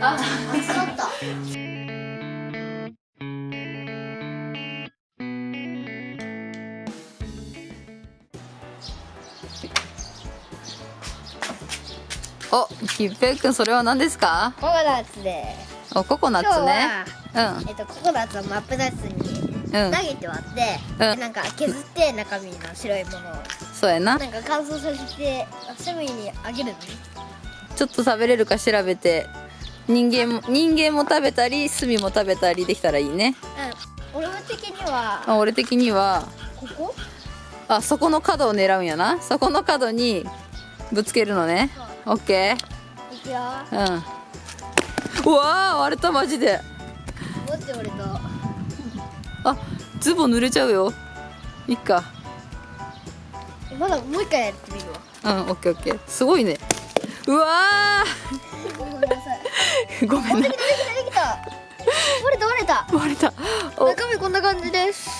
あ熱かった。おきっぺいくんそれは何ですか？ココナッツで。おココナッツね。えっとココナッツを真っ二つにうんうん。投げて割って、うん。なんか削って中身の白いものを。そうやな。なんか乾燥させてセミにあげるのねちょっと食べれるか調べて人間も人間も食べたり炭も食べたりできたらいいね。うん。俺的にはあ俺的にはここ？あそこの角を狙うんやな。そこの角にぶつけるのね。オッケいくよ。ーうん。うわー割れたマジで。持って俺とあズボン濡れちゃうよ。いっか。まだもう一回やってみるわ。うんオッケーオッケー。すごいねうわごめんなさい。ーごめんなできた。割れた割れた。割れた。お。中身こんな感じです。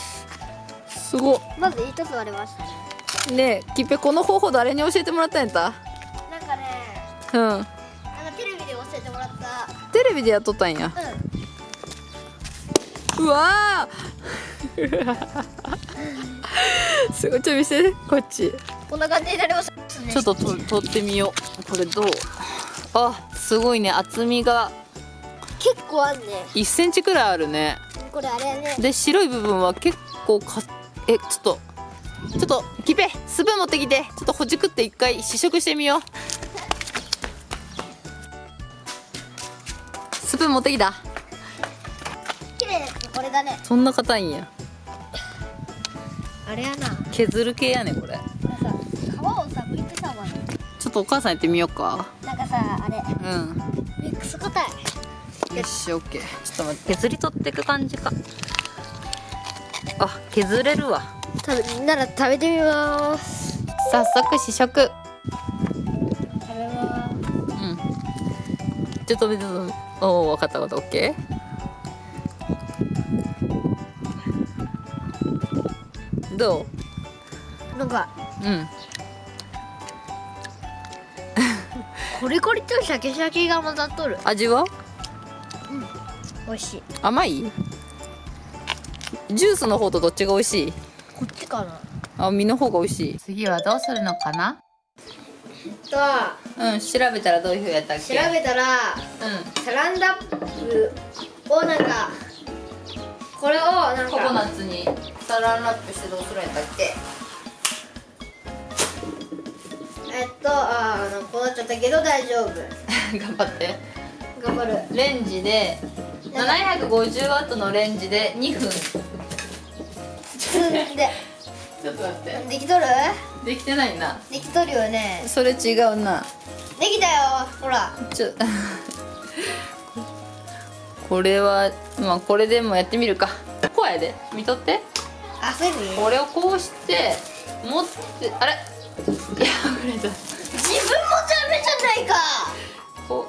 すごっ。まず一つ割れました。ねねえきっぺこの方法誰に教えてもらったんやった？なんかねうん。なんかテレビで教えてもらった。テレビでやっとったんや。うん。うわー。すごいちょ見せて。こっちこんな感じになりましたね。ちょっとと取ってみよう。これどう？あすごいね。厚みが。結構あんね。1センチくらいあるね。これあれやね。で白い部分は結構かえちょっと。ちょっとキペスプーン持ってきて。ちょっとほじくって一回試食してみよう。スプーン持ってきた？綺麗なやつこれだね。そんな硬いんや。あれやな。こ削る系やねこれとお母さんやってみようか。なんかさあれ。うん。ミックス硬いよしオッケー。ちょっと待って。削り取っていく感じか。あ削れるわ。食べなら食べてみます。早速試食。食べます。うん。ちょっと待っておお分かった分かった。オッケー。どなんかううんコリコリとシャキシャキが混ざっとる。味は？美味しい。甘い？ジュースの方とどっちが美味しい？こっちかな。あ身の方が美味しい。次はどうするのかな？とうん調べたらどういうふうやったっけ？調べたらうん。サランラップをなんかこれをなんココナかッツにサランラップしてどうするんやったっけ？えっとあーあのこうなっちゃったけど大丈夫。頑張って。頑張る。レンジで750ワットのレンジで2分ちょっと待って。できとる？できてないな。できとるよね。それ違うな。できたよ。ほら。ちょ これはまあこれでもやってみるか。こうやで。見とって。あそういうこれをこうして持ってあれ？いや触れた自分もダメじゃないか。こ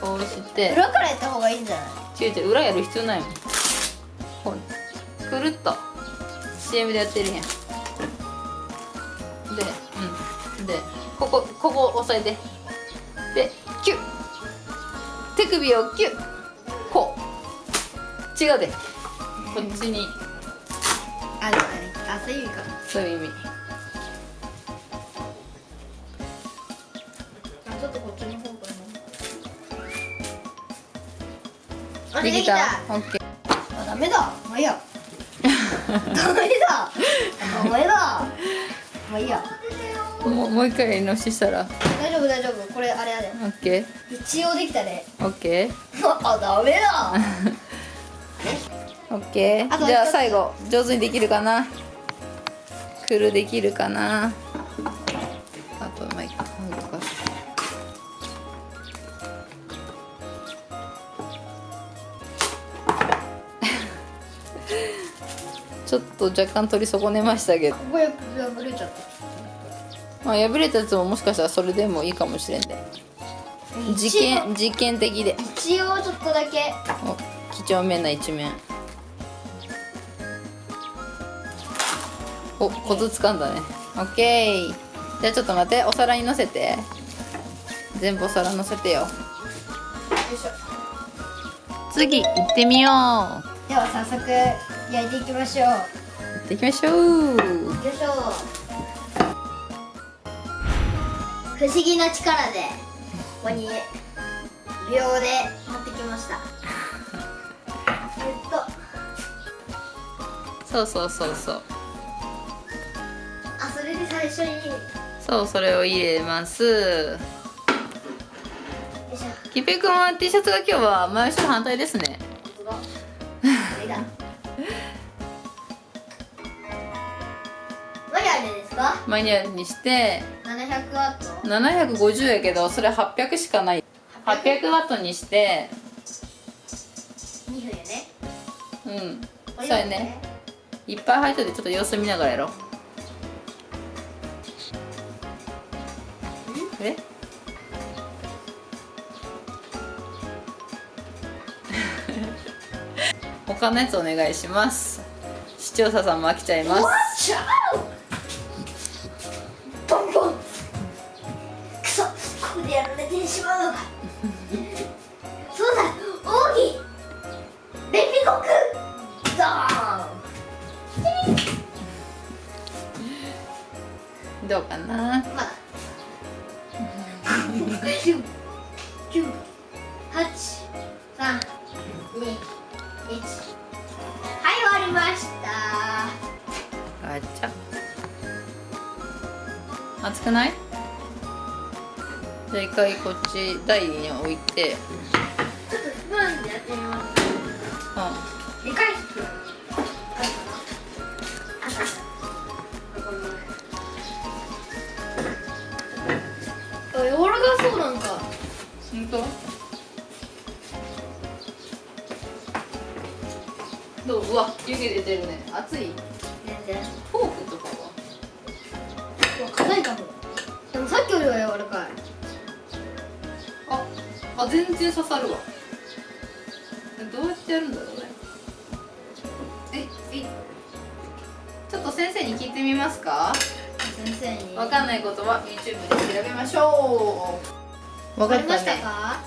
うこうして。裏からやった方がいいんじゃない？違う違う裏やる必要ないもん。こうくるっと。CM でやってるやん。でうん。でここここ押さえて。でキュッ。手首をキュッ。こう。違うで。こっちに。あねあそういう意味か。そういう意味できた。た。オッケー。あダメだ。まあいいや ダメだ。ダメだまあいいやもうもう一回やり直ししたら。大丈夫大丈夫。これあれやで。オッケ一応できたねー オッケー。あダメだ。オッケー。じゃあ最後上手にできるかな？くるできるかな？ちょっと若干取り損ねましたけど。ここや破れちゃった。まあ破れたやつももしかしたらそれでもいいかもしれんで。実験実験的で。一応ちょっとだけ。お几帳面な一面。おコツつかんだね。オッケー。じゃあちょっと待って。お皿にのせて。全部お皿のせてよいしょ。次行ってみよう。では早速焼いていきましょう。行ってきましょう。よいしょ不思議な力でここに秒で持ってきました。えっと。そうそうそうそう。あそれで最初に。よそうそれを入れます。きぺくんは T シャツが今日は前後ろ反対ですねマニュアルにして700ワット？750やけどそれ800しかない。800ワットにして2分やね。うん。そうやね。いっぱい入っといてちょっと様子見ながらやろう。え？他のやつお願いします。視聴者さんも飽きちゃいますはい終わりました。ガチャ。熱くない？じゃあ一回こっち台に置いてううわ湯気出てるね。熱い。全然フォークとかは？うわ硬いかも。でもさっきよりは柔らかい。ああ全然刺さるわ。どうやってやるんだろうね。えいちょっと先生に聞いてみますか？先生に。わかんないことは YouTube で調べましょう。わわかりましたか？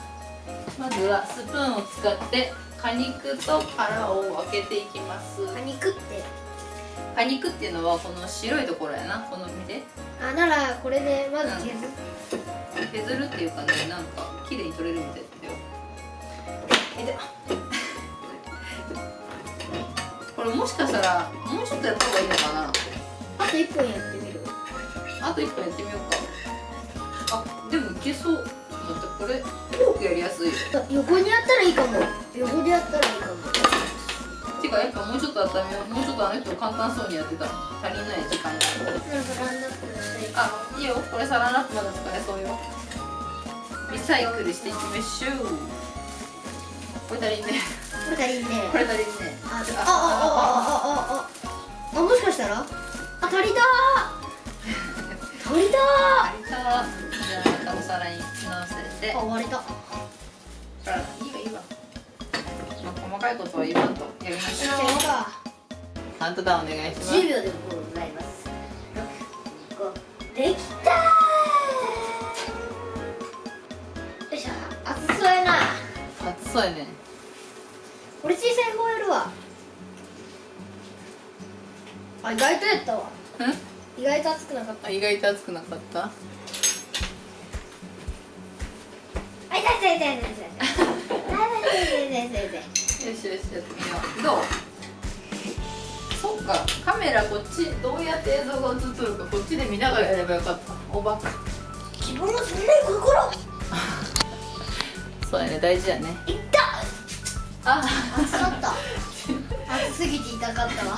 まずはスプーンを使って果肉と殻を分けていきます。果肉って？果肉っていうのはこの白いところやな。この見てあならこれでまず削る、削るっていうかねなんか綺麗に取れるみたいだよ。えで これもしかしたらもうちょっとやった方がいいのかな。あと1本やってみる？あと1本やってみようか。あでもいけそうちょってこれフォークやりやすい。横にやったらいいかも。横でやったらいいかも。てかやっぱもうちょっと温めよう。もうちょっとあの人簡単そうにやってた足りない時間あいいよ。これサランラップまだ使えそうよ。リサイクルしていきましょう。これ足りんね。これ足りんね。これ足りんね。ああああああああもしかしたらあ足りたー足りた足りたじゃあまたお皿にのせてーあ終わりたほらいいわいいわ、まあ、細かいことは言わんとやりましょう。カウントダウンお願いします。10秒でございます。6 5できたー。よいしょ。熱そうやな。熱そうやね。これ小さい方やるわ。あ意外とやったわ。うん？意外と熱くなかっあ意外と熱くなかった？痛い痛い痛い痛い痛い痛い痛い痛いよしよしやってみようどうそっか。カメラこっちどうやって映像が映っとるかこっちで見ながらやればよかった。おバカ自分のそんな心 そうやね。大事やね。いっ。たあ。熱かった。熱すぎて痛かったわ。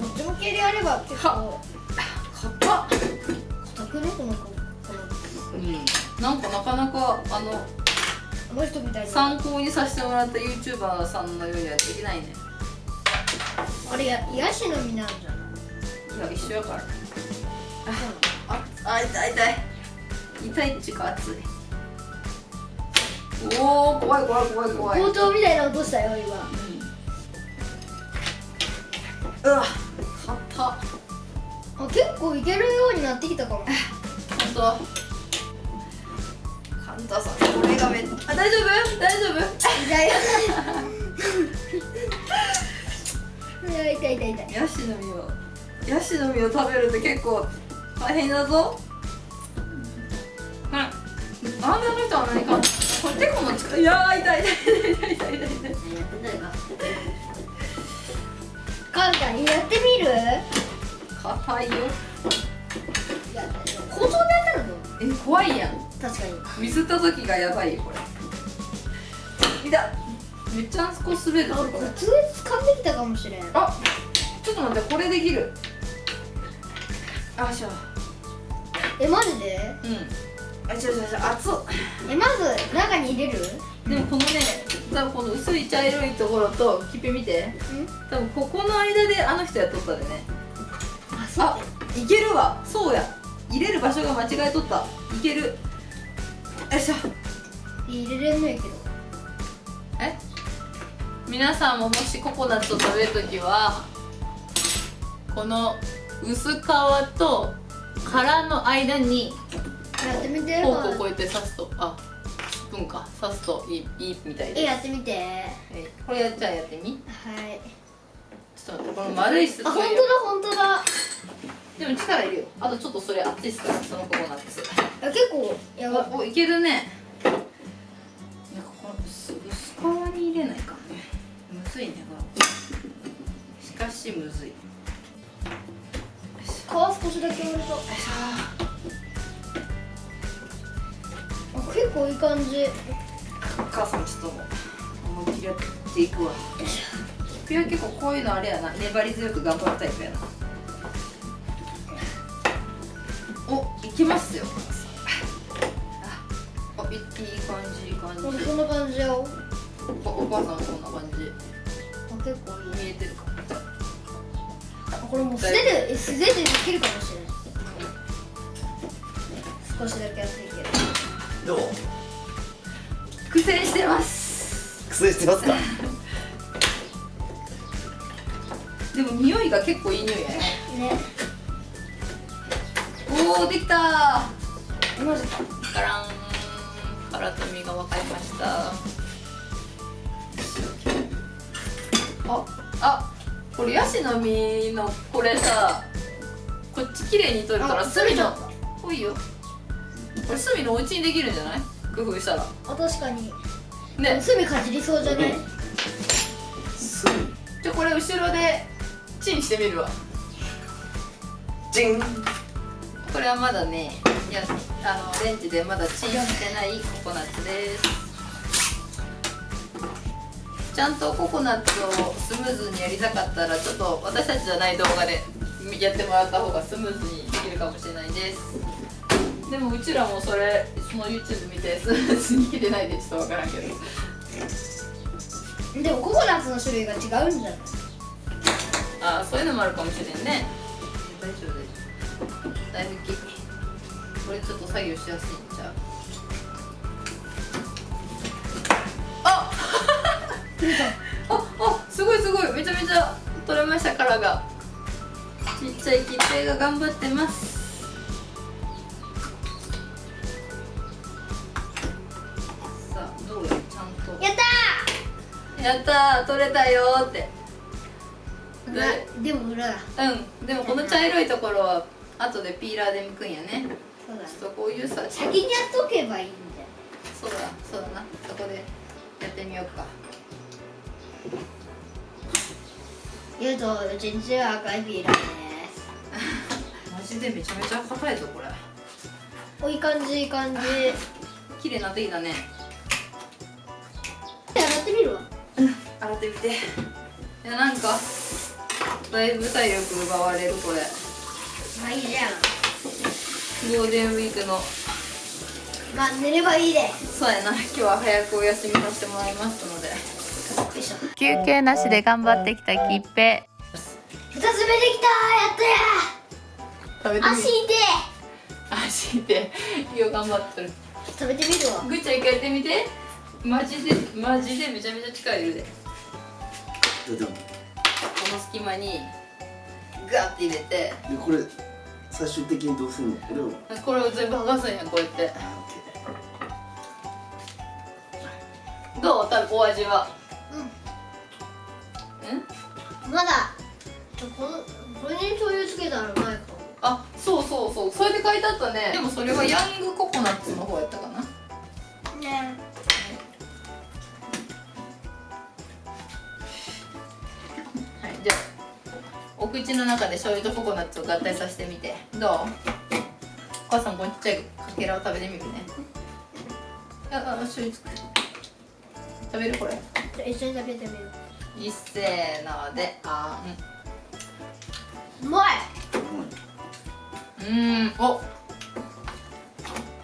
どっち向けでやれば結構。硬っ。硬くね？この子。こうんなんかなかなかあののあの人みたいな参考にさせてもらった YouTuber さんのようにはできないね。あれやヤシの実なんじゃない？いや一緒やから。ああ痛い痛い。痛いっていうか熱い。おお怖い怖い怖い怖い。包丁みたいな音したよ今。うわ硬っあ結構いけるようになってきたかも。本当カンタさこれがめっちゃ大丈夫。大丈夫。痛い痛い痛い痛い痛いヤシの実をヤシの実を食べるって結構大変だぞうんあんなの人は何かこれテコもついやー痛い痛い痛い痛い痛い痛い痛いカンちゃんやってみる硬いよいや包丁でやったらどうえ怖いやん確かに。ミスった時がやばいよこれ。いためっちゃあそこ滑るぞこれ。あコツ掴んできたかもしれん。あちょっと待ってこれできる。あしょえマジで？うん。あ違う違う違う熱っ。えまず中に入れる？でもこのね多分この薄い茶色いところとキッペ見て。ん。多分ここの間であの人やっとったでね。あそう。あいけるわ。そうや。入れる場所が間違えとった。いけるよいしょ入れれんのやけど。え？皆さんももしココナッツを食べるときはこの薄皮と殻の間にやってみてフォークをこうやって刺すとあスプーンか。刺すといいいいみたいえです。やってみて。えこれやっちゃあやってみ？はい。ちょっと待ってこの丸い筒あ本当だ本当だでも力いるよ。あとちょっとそれ熱いっすからそのココナッツあ結構やばい。おおいけるね。なんかこの薄薄皮に入れないかんね。むずいねこれしかしむずい。よ皮少しだけ割るとあ結構いい感じ。母さんちょっと思いっきりやっていくわ。君は結構こういうのあれやな。粘り強く頑張るタイプやなきますよ。あおいいい感じいい感じ。こんな感じよお。お母さんもこんな感じ。あ結構いい。見えてるかあこれもう素手でえ素手でできるかもしれない。少しだけやっていけるどう？苦戦してます。苦戦してますか？でも匂いが結構いい匂いやね。ねおおできたマジガラン。殻と身が分かりました。ああこれヤシの実のこれさこっち綺麗に取れたらあ隅のほいよ。これ隅のお家にできるんじゃない？工夫したら。あ確かに。ね。隅かじりそうじゃない？すじゃあこれ後ろでチンしてみるわ。チンこれはまだねいやあのレンジでまだチンしてないココナッツです。ちゃんとココナッツをスムーズにやりたかったらちょっと私たちじゃない動画でやってもらった方がスムーズにできるかもしれないです。でもうちらもそれその YouTube 見て スムーズにいけてないでちょっとわからんけど。でもココナッツの種類が違うんじゃない？あそういうのもあるかもしれんねだいぶきこれちょっと作業しやすいんちゃう？あ ああすごいすごい。めちゃめちゃ取れました殻が。ちっちゃい切手が頑張ってます。さあどうよちゃんと。やったやったー。取れたよーって。でも裏だ。うん。でもこの茶色いところは後でピーラーで剥くんやね。そうだちょっとこういうさ先にやっとけばいいんだよそうだ。そうだな。そこでやってみようか。言うとうちんちは赤いピーラーです。マジでめちゃめちゃ硬いぞこれ。おいい感じいい感じ。綺麗になってきたね。洗ってみるわ。洗ってみて。いやなんかだいぶ体力奪われるこれまあいいじゃんゴールデンウィークの。まあ寝ればいいで。そうやな。今日は早くお休みさせてもらいますので。よいしょ。休憩なしで頑張ってきたきっぺ二つ目できたやった食べや足痛い。足でよう頑張ってる。食べてみるわ。ぐっちゃん一回やってみて。マジでマジでめちゃめちゃ力いるで。この隙間にガッて入れて。でこれ最終的にどうするの？これをこれを全部剥がすんやこうやって。あオッケー。どう？たお味は？うん。まだこのこれに醤油つけたらうまいかも。あそうそうそう。それで書いてあったね。でもそれはヤングココナッツの方やったかな。ね。はお口の中で醤油とココナッツを合体させてみて。どう？お母さんこのちっちゃいかけらを食べてみるね。ああ醤油食べるこれ。一緒に食べてみよいっせーのであううまい。んうーん。お！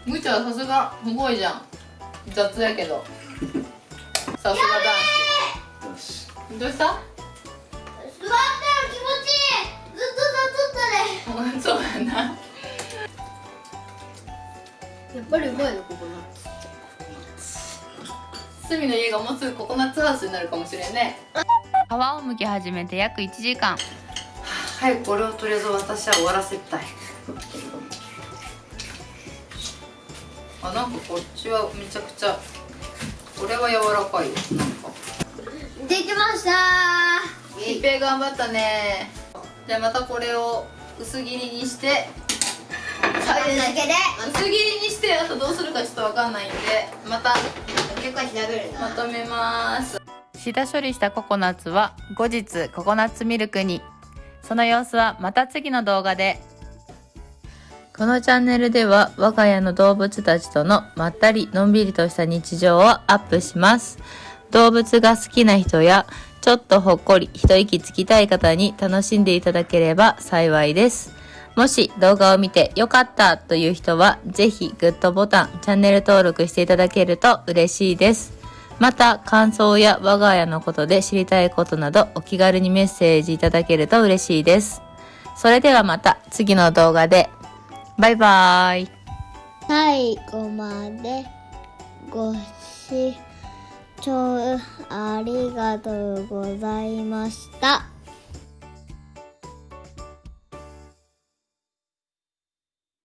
むちゃんさすがすごいじゃん。雑やけど。さすが男子。どうした？そうやなやっぱりうまいのここな隅の家がもうすぐココナッツハウスになるかもしれんね。皮を剥き始めて約1時間。早くこれをとりあえず私は終わらせたい。あなんかこっちはめちゃくちゃこれは柔らかいよ。なんか。できました。いっぺい頑張ったね。じゃあまたこれを薄切りにして食べるだけで薄切りにしてあとどうするかちょっとわかんないんでまた結構調べるまとめます。下処理したココナッツは後日ココナッツミルクに。その様子はまた次の動画で。このチャンネルでは我が家の動物たちとのまったりのんびりとした日常をアップします。動物が好きな人やちょっとほっこり一息つきたい方に楽しんでいただければ幸いですもし動画を見て良かったという人はぜひグッドボタン、チャンネル登録していただけると嬉しいです。また感想や我が家のことで知りたいことなどお気軽にメッセージいただけると嬉しいです。それではまた次の動画で。バイバーイ。最後までご視聴聴ありがとうございました。